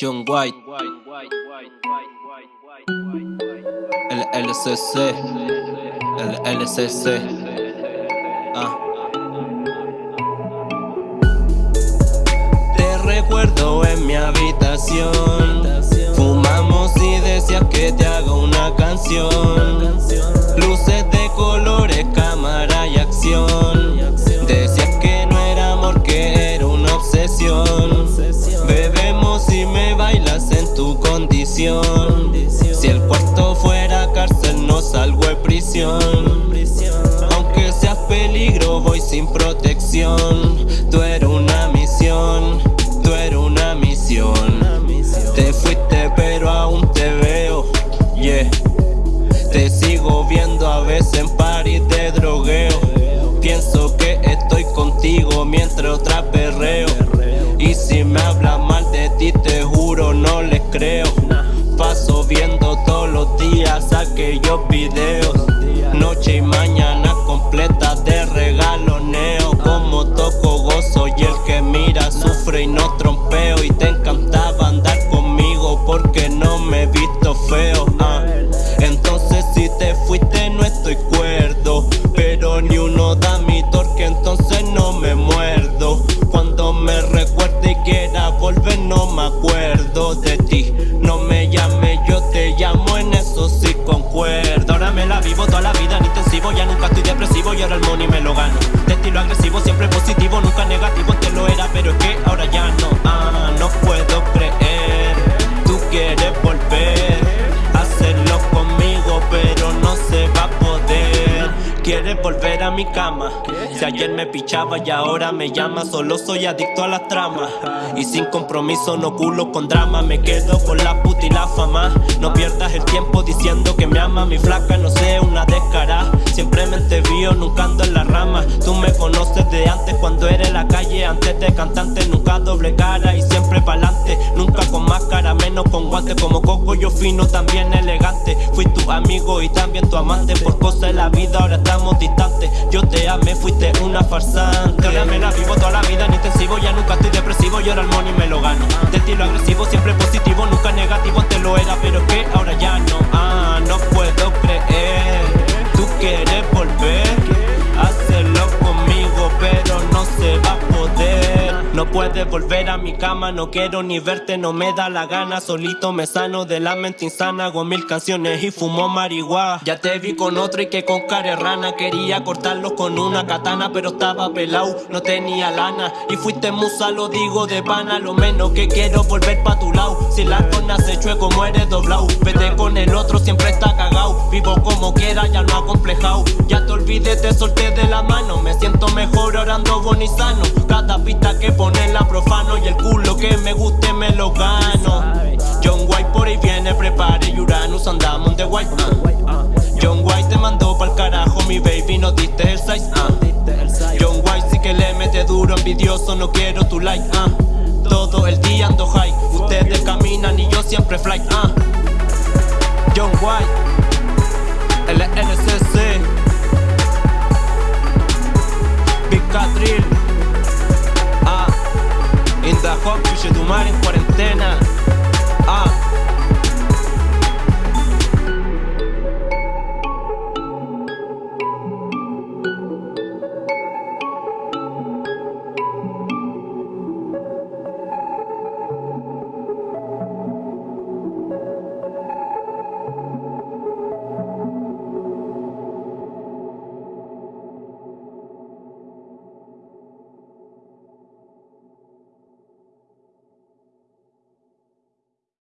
John White, el LCC, el LCC. Ah. Te recuerdo en mi habitación. Fumamos y decías que te haga una canción. Prisión. Aunque seas peligro, voy sin protección. Tú eres una misión, tú eres una misión. Te fuiste, pero aún te veo, yeah. Te sigo viendo a veces en paris de drogueo. Pienso que estoy contigo mientras otra perreo. Y si me habla mal de ti, te juro, no les creo. Paso viendo todos los días aquellos videos. Noche y mañana completas estilo agresivo, siempre positivo, nunca negativo, te lo era, pero es que ahora ya no. Ah, no puedo creer, tú quieres volver hacerlo conmigo, pero no se va a poder. Quieres volver a mi cama. Si ayer me pichaba y ahora me llama, solo soy adicto a las tramas. Y sin compromiso, no culo con drama. Me quedo con la puta y la fama. No pierdas el tiempo diciendo que me ama. Mi flaca no sé, una descara. Siempre me vio, nunca ando en la rama. Tú me conoces de antes cuando era en la calle. Antes de cantante, nunca doble cara y siempre pa'lante. Nunca con máscara, menos con guantes. Como coco, yo fino, también elegante. Fui tu amigo y también tu amante. Por cosas de la vida, ahora estamos distantes. Yo te amé, fuiste una farsante. Ahora me la vivo toda la vida en intensivo. Ya nunca estoy depresivo y ahora el money me lo gano. De estilo agresivo, siempre positivo, nunca negativo. Antes lo era, pero es que puedes volver a mi cama, no quiero ni verte, no me da la gana. Solito me sano de la mente insana, hago mil canciones y fumo marihuana. Ya te vi con otro y que con cara rana. Quería cortarlo con una katana, pero estaba pelado, no tenía lana. Y fuiste musa, lo digo de pana, lo menos que quiero volver pa' tu lado. Si la cona se chueco, muere doblado. Vete con el otro, siempre está cagao. Vivo como quiera, ya no acomplejado. Ya te olvidé, te solté de la mano. Me siento mejor orando bonizano. Cada pista que pone la profano y el culo que me guste me lo gano. John White por ahí viene, prepare Uranus, andamos de White. ah. John White te mandó pa'l carajo, mi baby, no diste el size. ah. John White sí que le mete duro, envidioso, no quiero tu like. ah. Todo el día ando high, ustedes caminan y yo siempre fly. John White. fuck, fuja do mar em quarentena. Ah.